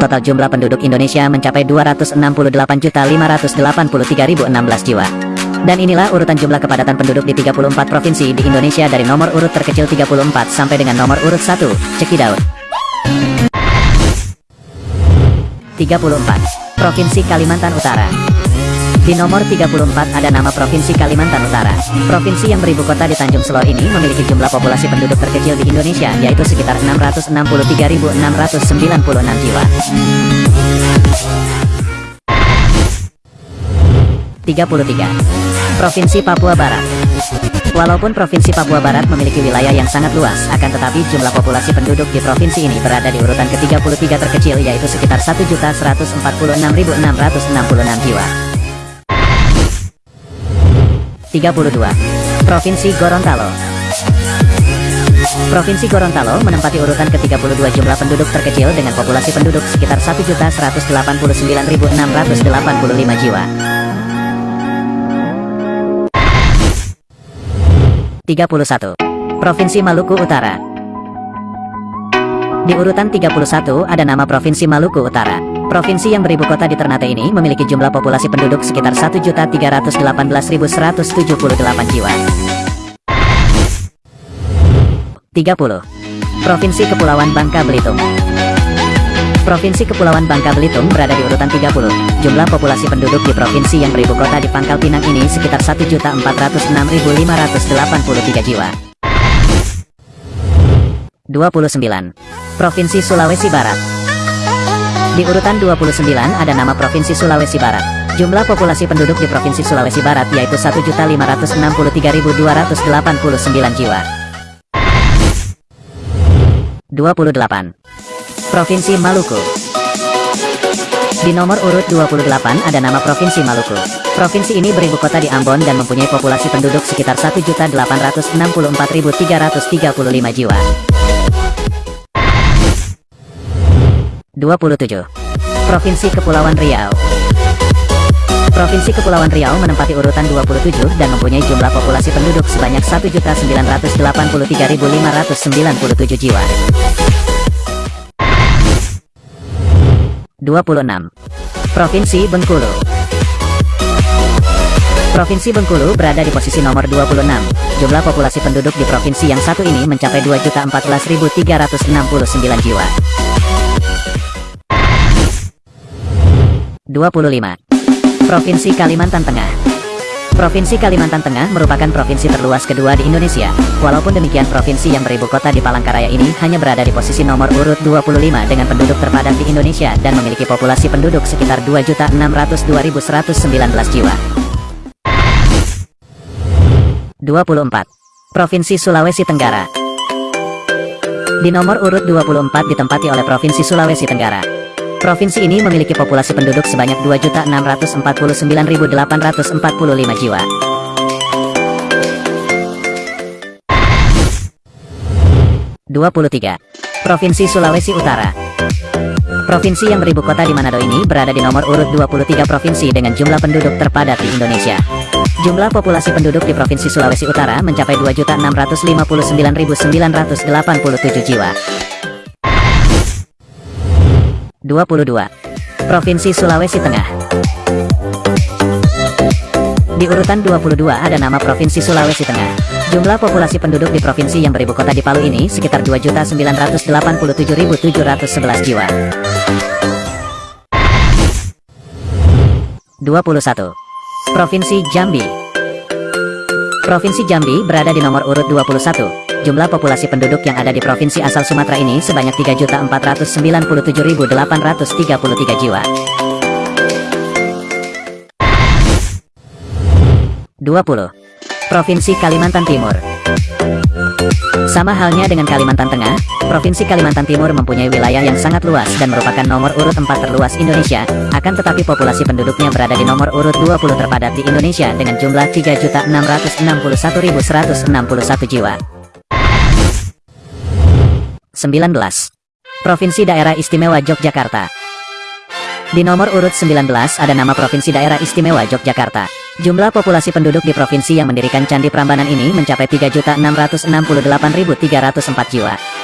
Total jumlah penduduk Indonesia mencapai 268.583.016 jiwa. Dan inilah urutan jumlah kepadatan penduduk di 34 provinsi di Indonesia dari nomor urut terkecil 34 sampai dengan nomor urut 1. Cekidot. 34. Provinsi Kalimantan Utara. Di nomor 34 ada nama Provinsi Kalimantan Utara. Provinsi yang beribu kota di Tanjung Selor ini memiliki jumlah populasi penduduk terkecil di Indonesia, yaitu sekitar 663.696 jiwa. 33. Provinsi Papua Barat Walaupun Provinsi Papua Barat memiliki wilayah yang sangat luas, akan tetapi jumlah populasi penduduk di provinsi ini berada di urutan ke-33 terkecil yaitu sekitar 1.146.666 jiwa. 32. Provinsi Gorontalo Provinsi Gorontalo menempati urutan ke-32 jumlah penduduk terkecil dengan populasi penduduk sekitar 1.189.685 jiwa. 31. Provinsi Maluku Utara Di urutan 31 ada nama Provinsi Maluku Utara. Provinsi yang beribu kota di Ternate ini memiliki jumlah populasi penduduk sekitar 1.318.178 jiwa. 30. Provinsi Kepulauan Bangka Belitung Provinsi Kepulauan Bangka Belitung berada di urutan 30. Jumlah populasi penduduk di provinsi yang beribu kota di Pangkal Pinang ini sekitar 1.406.583 jiwa. 29. Provinsi Sulawesi Barat Di urutan 29 ada nama Provinsi Sulawesi Barat. Jumlah populasi penduduk di Provinsi Sulawesi Barat yaitu 1.563.289 jiwa. 28. Provinsi Maluku Di nomor urut 28 ada nama Provinsi Maluku. Provinsi ini beribu kota di Ambon dan mempunyai populasi penduduk sekitar 1.864.335 jiwa. 27. Provinsi Kepulauan Riau Provinsi Kepulauan Riau menempati urutan 27 dan mempunyai jumlah populasi penduduk sebanyak 1.983.597 jiwa. 26. Provinsi Bengkulu Provinsi Bengkulu berada di posisi nomor 26. Jumlah populasi penduduk di provinsi yang satu ini mencapai 2.014.369 jiwa. 25. Provinsi Kalimantan Tengah Provinsi Kalimantan Tengah merupakan provinsi terluas kedua di Indonesia. Walaupun demikian provinsi yang beribu kota di Palangkaraya ini hanya berada di posisi nomor urut 25 dengan penduduk terpadat di Indonesia dan memiliki populasi penduduk sekitar 2.602.119 jiwa. 24. Provinsi Sulawesi Tenggara Di nomor urut 24 ditempati oleh Provinsi Sulawesi Tenggara. Provinsi ini memiliki populasi penduduk sebanyak 2.649.845 jiwa. Dua puluh tiga. Provinsi Sulawesi Utara Provinsi yang beribu kota di Manado ini berada di nomor urut 23 provinsi dengan jumlah penduduk terpadat di Indonesia. Jumlah populasi penduduk di Provinsi Sulawesi Utara mencapai 2.659.987 jiwa. 22. Provinsi Sulawesi Tengah Di urutan 22 ada nama Provinsi Sulawesi Tengah. Jumlah populasi penduduk di provinsi yang beribu kota di Palu ini sekitar 2.987.711 jiwa. 21. Provinsi Jambi Provinsi Jambi berada di nomor urut 21 Jumlah populasi penduduk yang ada di provinsi asal Sumatera ini sebanyak 3.497.833 jiwa. 20. Provinsi Kalimantan Timur Sama halnya dengan Kalimantan Tengah, Provinsi Kalimantan Timur mempunyai wilayah yang sangat luas dan merupakan nomor urut 4 terluas Indonesia, akan tetapi populasi penduduknya berada di nomor urut 20 terpadat di Indonesia dengan jumlah 3.661.161 jiwa. 19. Provinsi Daerah Istimewa Yogyakarta Di nomor urut 19 ada nama Provinsi Daerah Istimewa Yogyakarta. Jumlah populasi penduduk di provinsi yang mendirikan Candi Prambanan ini mencapai 3.668.304 jiwa.